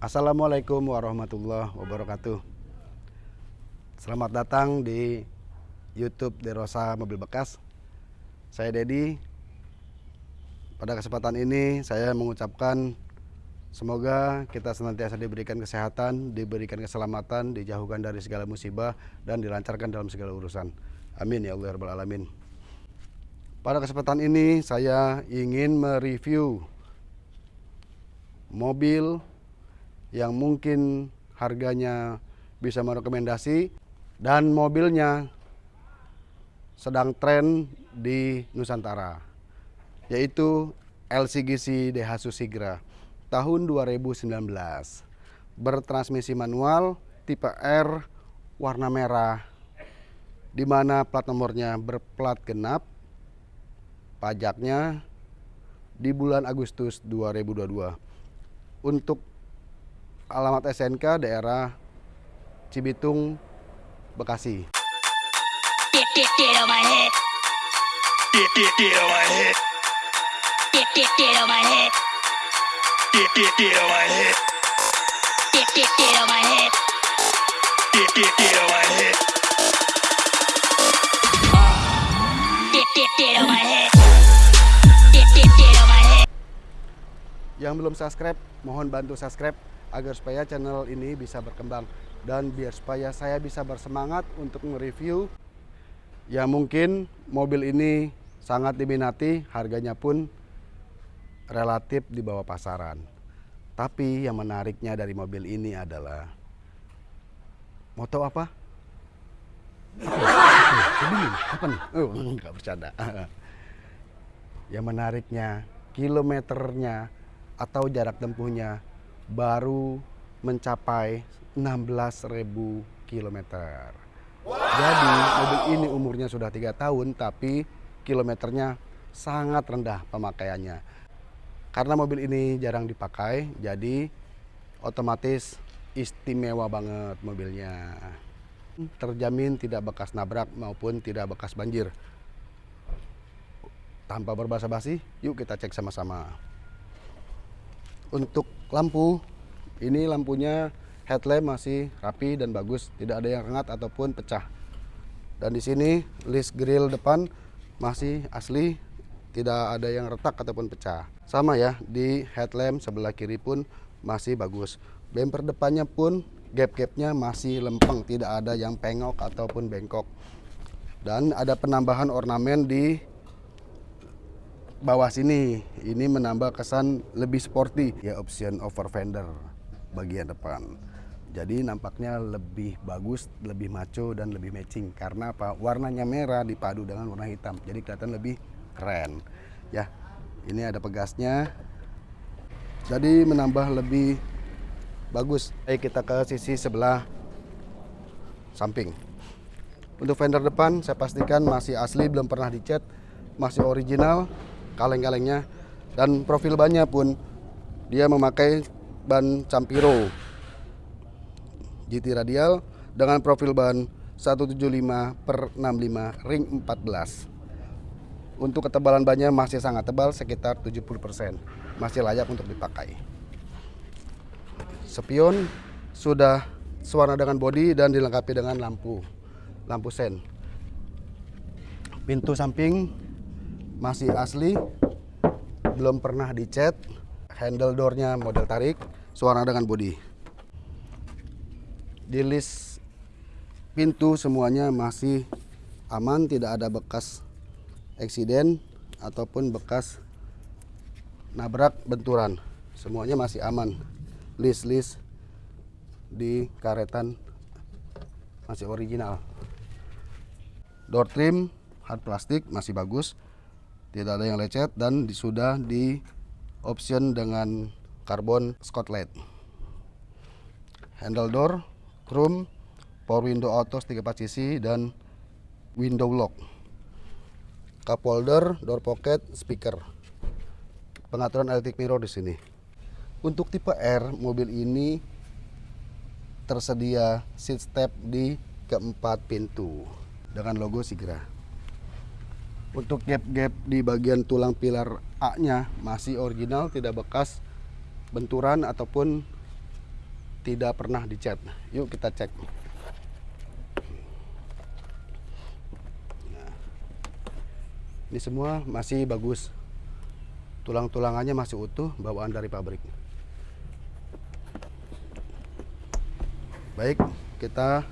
Assalamualaikum warahmatullahi wabarakatuh. Selamat datang di YouTube Derosa Mobil Bekas. Saya Dedi. Pada kesempatan ini saya mengucapkan semoga kita senantiasa diberikan kesehatan, diberikan keselamatan, dijauhkan dari segala musibah dan dilancarkan dalam segala urusan. Amin ya Allah alamin. Pada kesempatan ini saya ingin mereview mobil yang mungkin harganya bisa merekomendasi dan mobilnya sedang tren di Nusantara yaitu LCGC Daihatsu Sigra tahun 2019 bertransmisi manual tipe R warna merah di mana plat nomornya berplat genap. Pajaknya di bulan Agustus 2022 untuk alamat SNK daerah Cibitung, Bekasi. Yang belum subscribe, mohon bantu subscribe agar supaya channel ini bisa berkembang dan biar supaya saya bisa bersemangat untuk mereview ya mungkin mobil ini sangat diminati harganya pun relatif di bawah pasaran tapi yang menariknya dari mobil ini adalah moto apa? Apa, nih? Oh, enggak bercanda. Yang menariknya kilometernya atau jarak tempuhnya baru mencapai 16.000 km. Jadi mobil ini umurnya sudah tiga tahun tapi kilometernya sangat rendah pemakaiannya. Karena mobil ini jarang dipakai jadi otomatis istimewa banget mobilnya. Terjamin tidak bekas nabrak maupun tidak bekas banjir. Tanpa berbahasa basi, yuk kita cek sama-sama. Untuk lampu, ini lampunya headlamp masih rapi dan bagus, tidak ada yang rengat ataupun pecah. Dan di sini list grill depan masih asli, tidak ada yang retak ataupun pecah. Sama ya, di headlamp sebelah kiri pun masih bagus. Bumper depannya pun gap-gapnya masih lempeng, tidak ada yang pengok ataupun bengkok. Dan ada penambahan ornamen di bawah sini. Ini menambah kesan lebih sporty. Ya option over fender bagian depan. Jadi nampaknya lebih bagus lebih maco dan lebih matching. Karena apa? Warnanya merah dipadu dengan warna hitam. Jadi kelihatan lebih keren. Ya ini ada pegasnya. Jadi menambah lebih bagus. Ayo kita ke sisi sebelah samping. Untuk fender depan saya pastikan masih asli belum pernah dicat. Masih original kaleng-kalengnya. Dan profil bannya pun dia memakai ban Campiro. GT radial dengan profil ban 175 per 65 ring 14 untuk ketebalan bannya masih sangat tebal sekitar 70% masih layak untuk dipakai. Spion sudah sewarna dengan bodi dan dilengkapi dengan lampu lampu sen. Pintu samping masih asli belum pernah dicat handle doornya model tarik suara dengan bodi. Di list pintu semuanya masih aman tidak ada bekas eksiden ataupun bekas nabrak benturan. Semuanya masih aman. List-list di karetan masih original. Door trim hard plastik masih bagus tidak ada yang lecet dan sudah di option dengan karbon Scotland handle door chrome power window auto 34 sisi dan window lock. Cup holder door pocket speaker. Pengaturan electric mirror di sini. Untuk tipe R mobil ini tersedia seat step di keempat pintu dengan logo Sigra untuk gap-gap di bagian tulang pilar A nya masih original tidak bekas benturan ataupun tidak pernah dicat. Yuk kita cek. Nah, ini semua masih bagus. Tulang-tulangannya masih utuh, bawaan dari pabrik. Baik, kita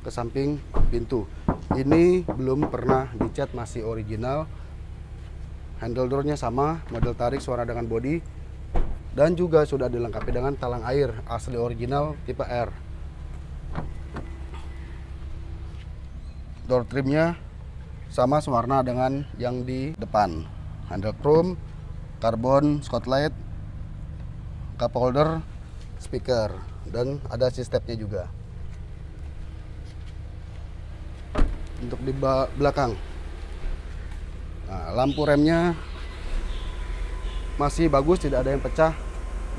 ke samping pintu. Ini belum pernah dicat, masih original. Handle doornya sama, model tarik suara dengan body dan juga sudah dilengkapi dengan talang air asli original tipe R. Door trimnya sama sewarna dengan yang di depan. Handle chrome, karbon spotlight, cup holder, speaker, dan ada sistemnya juga. Untuk di belakang, nah, lampu remnya masih bagus, tidak ada yang pecah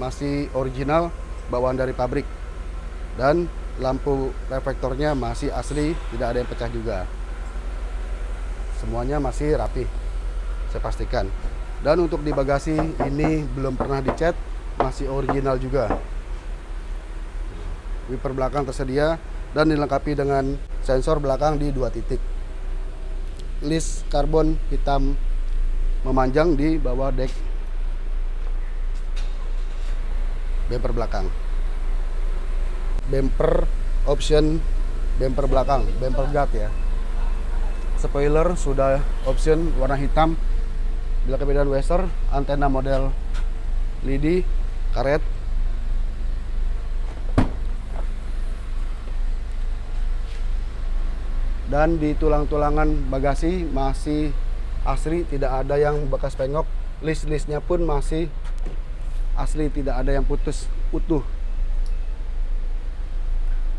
masih original bawaan dari pabrik. Dan lampu reflektornya masih asli tidak ada yang pecah juga. Semuanya masih rapi saya pastikan. Dan untuk di bagasi ini belum pernah dicat masih original juga. Wiper belakang tersedia dan dilengkapi dengan sensor belakang di dua titik. List karbon hitam memanjang di bawah deck bumper belakang. Bumper option bumper belakang bumper guard ya. Spoiler sudah option warna hitam. Bila kebedahan Wester antena model lidi karet dan di tulang-tulangan bagasi masih asli tidak ada yang bekas pengok. List-listnya pun masih asli tidak ada yang putus utuh.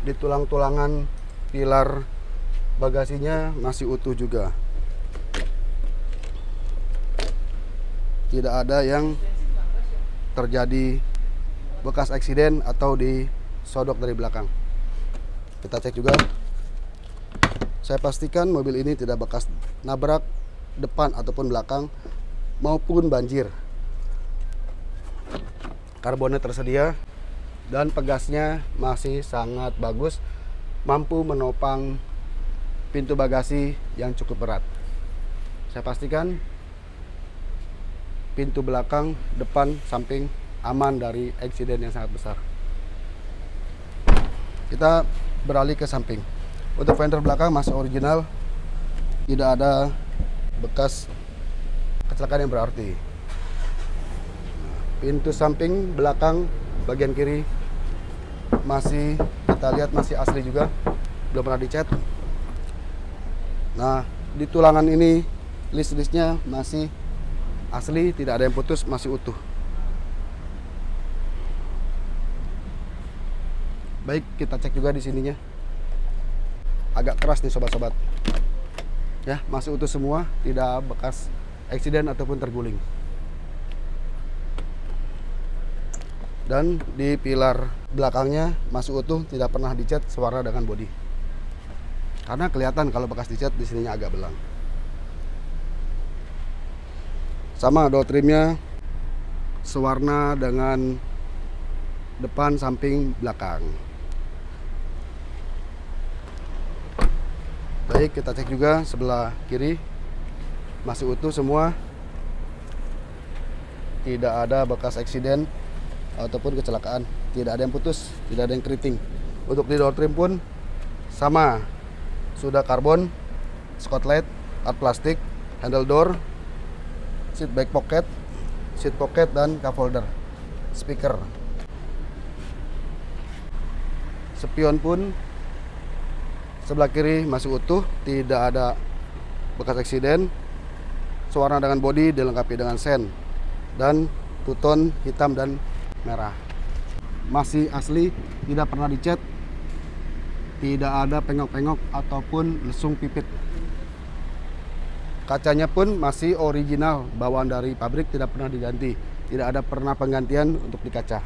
Di tulang-tulangan pilar bagasinya masih utuh juga. Tidak ada yang terjadi bekas eksiden atau disodok dari belakang. Kita cek juga saya pastikan mobil ini tidak bekas nabrak depan ataupun belakang maupun banjir. Karbonnya tersedia dan pegasnya masih sangat bagus mampu menopang pintu bagasi yang cukup berat. Saya pastikan pintu belakang depan samping aman dari eksiden yang sangat besar. Kita beralih ke samping untuk fender belakang masih original. Tidak ada bekas kecelakaan yang berarti. Pintu samping belakang bagian kiri masih kita lihat masih asli juga belum pernah dicat. Nah di tulangan ini list-listnya masih asli tidak ada yang putus masih utuh. Baik kita cek juga di sininya agak keras nih sobat-sobat. Ya masih utuh semua tidak bekas eksiden ataupun terguling. Dan di pilar belakangnya masih utuh tidak pernah dicat sewarna dengan bodi. Karena kelihatan kalau bekas dicat di sininya agak belang. Sama door trimnya sewarna dengan depan samping belakang baik kita cek juga sebelah kiri. Masih utuh semua. Tidak ada bekas eksiden ataupun kecelakaan. Tidak ada yang putus tidak ada yang keriting. Untuk di door trim pun sama. Sudah karbon spotlight art plastik handle door seat back pocket seat pocket dan cup holder speaker. Spion pun sebelah kiri masih utuh tidak ada bekas eksiden. Sewarna dengan bodi dilengkapi dengan sen dan tuton hitam dan merah. Masih asli tidak pernah dicat tidak ada pengok-pengok ataupun lesung pipit. Kacanya pun masih original bawaan dari pabrik tidak pernah diganti tidak ada pernah penggantian untuk di kaca.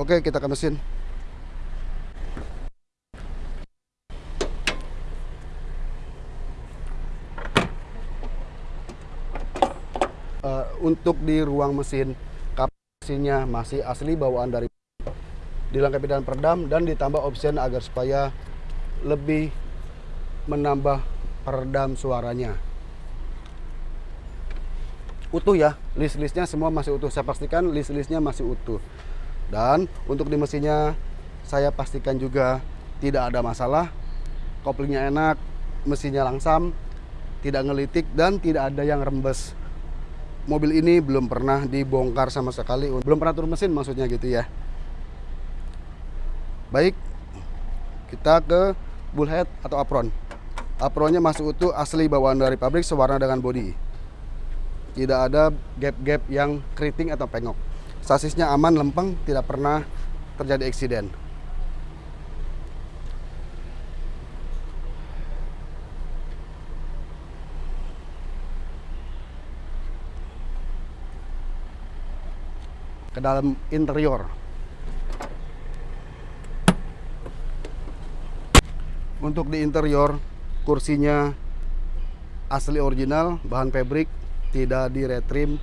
Oke kita ke mesin untuk di ruang mesin. Mesinnya masih asli bawaan dari dilengkapi dengan peredam dan ditambah option agar supaya lebih menambah peredam suaranya. Utuh ya list-listnya semua masih utuh. Saya pastikan list-listnya masih utuh. Dan untuk di mesinnya saya pastikan juga tidak ada masalah. Koplingnya enak mesinnya langsam tidak ngelitik dan tidak ada yang rembes mobil ini belum pernah dibongkar sama sekali belum pernah turun mesin maksudnya gitu ya baik kita ke bullhead atau apron apronnya masih utuh asli bawaan dari pabrik sewarna dengan body tidak ada gap-gap yang keriting atau pengok. Sasisnya aman, lempeng, tidak pernah terjadi eksiden. Ke dalam interior. Untuk di interior, kursinya asli original, bahan fabric, tidak di retrim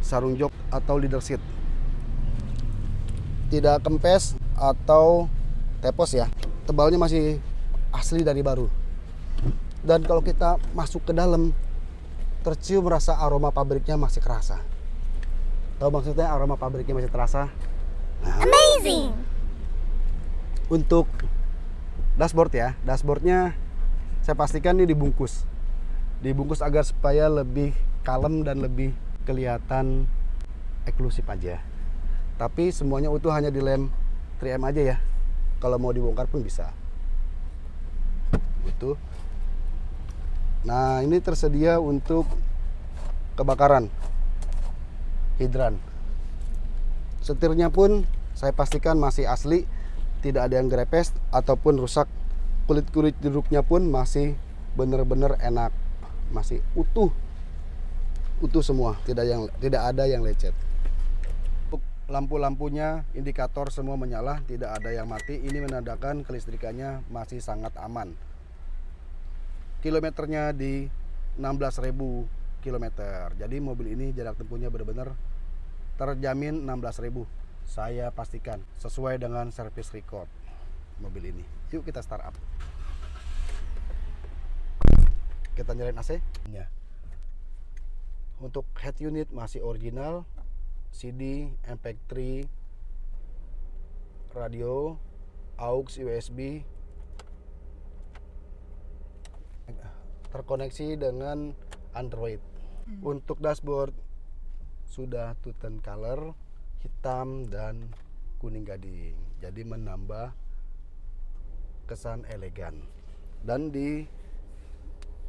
sarung jok atau leader seat tidak kempes atau tepos ya tebalnya masih asli dari baru. Dan kalau kita masuk ke dalam tercium rasa aroma pabriknya masih kerasa tahu maksudnya aroma pabriknya masih terasa? Nah, amazing! Untuk dashboard ya dashboardnya saya pastikan ini dibungkus. Dibungkus agar supaya lebih kalem dan lebih kelihatan eksklusif aja. Tapi semuanya utuh hanya di lem 3M aja ya. Kalau mau dibongkar pun bisa. Utuh. Nah ini tersedia untuk kebakaran hidran setirnya pun saya pastikan masih asli tidak ada yang grepes ataupun rusak kulit-kulit duduknya pun masih benar-benar enak masih utuh utuh semua, tidak yang tidak ada yang lecet. Lampu-lampunya, indikator semua menyala, tidak ada yang mati. Ini menandakan kelistrikannya masih sangat aman. Kilometernya di 16.000 km. Jadi mobil ini jarak tempuhnya benar-benar terjamin 16.000. Saya pastikan sesuai dengan service record mobil ini. Yuk kita start up. Kita nyalain AC. Ya. Untuk head unit masih original, CD, MP3, radio, aux, USB, terkoneksi dengan Android. Hmm. Untuk dashboard sudah two-tone color, hitam dan kuning gading. Jadi menambah kesan elegan. Dan di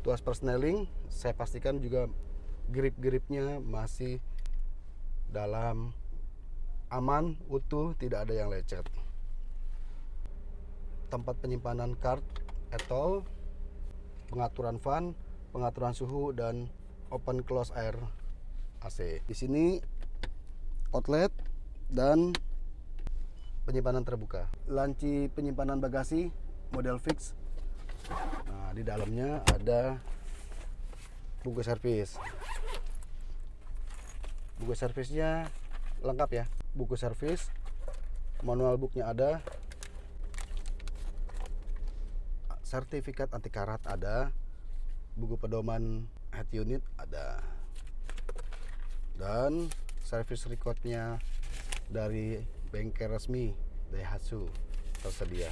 tuas persneling saya pastikan juga grip-gripnya masih dalam aman, utuh, tidak ada yang lecet. Tempat penyimpanan card, etol, pengaturan fan, pengaturan suhu dan open close air AC. Di sini outlet dan penyimpanan terbuka. Lanci penyimpanan bagasi model fix. Nah, di dalamnya ada buku servis buku servisnya lengkap ya buku servis manual booknya ada sertifikat anti karat ada buku pedoman head unit ada. Dan service recordnya dari bengkel resmi Daihatsu tersedia.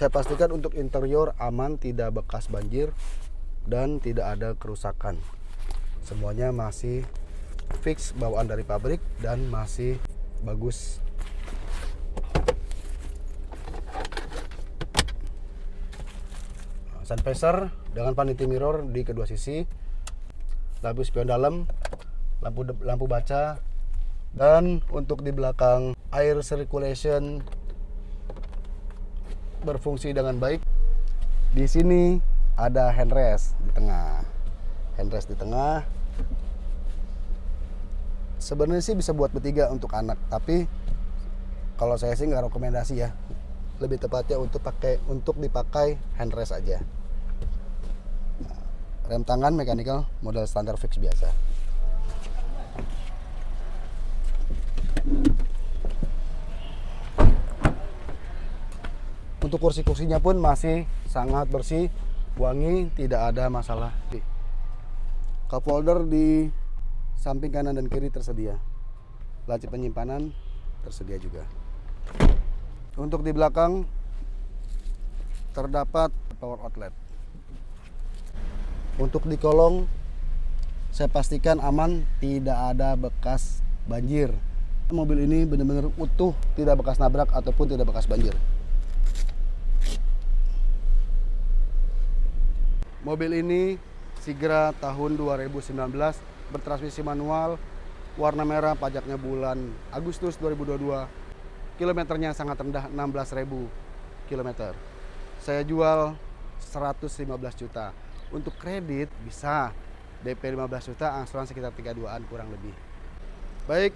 Saya pastikan untuk interior aman tidak bekas banjir dan tidak ada kerusakan. Semuanya masih fix bawaan dari pabrik dan masih bagus sun visor dengan vanity mirror di kedua sisi. Lampu spion dalam lampu lampu baca dan untuk di belakang air circulation berfungsi dengan baik. Di sini ada handrest di tengah. Handrest di tengah. Sebenarnya sih bisa buat bertiga untuk anak tapi kalau saya sih nggak rekomendasi ya. Lebih tepatnya untuk pakai untuk dipakai handrest aja Rem tangan mechanical model standar fix biasa. Untuk kursi-kursinya pun masih sangat bersih, wangi, tidak ada masalah. Cup holder di samping kanan dan kiri tersedia. Laci penyimpanan tersedia juga. Untuk di belakang terdapat power outlet. Untuk di kolong saya pastikan aman, tidak ada bekas banjir. Mobil ini benar-benar utuh, tidak bekas nabrak ataupun tidak bekas banjir. Mobil ini Sigra tahun 2019 bertransmisi manual, warna merah, pajaknya bulan Agustus 2022. Kilometernya sangat rendah 16.000 kilometer. Saya jual 115 juta. Untuk kredit bisa DP 15 juta, angsuran sekitar 32-an kurang lebih. Baik,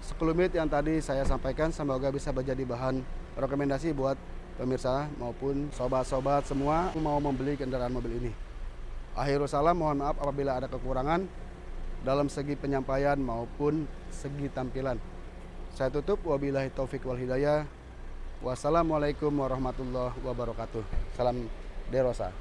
sekelumit yang tadi saya sampaikan semoga bisa menjadi bahan rekomendasi buat pemirsa maupun sobat-sobat semua mau membeli kendaraan mobil ini. Akhirul salam, mohon maaf apabila ada kekurangan dalam segi penyampaian maupun segi tampilan. Saya tutup, wabillahi taufik wal hidayah. Wassalamualaikum warahmatullahi wabarakatuh. Salam Derosa.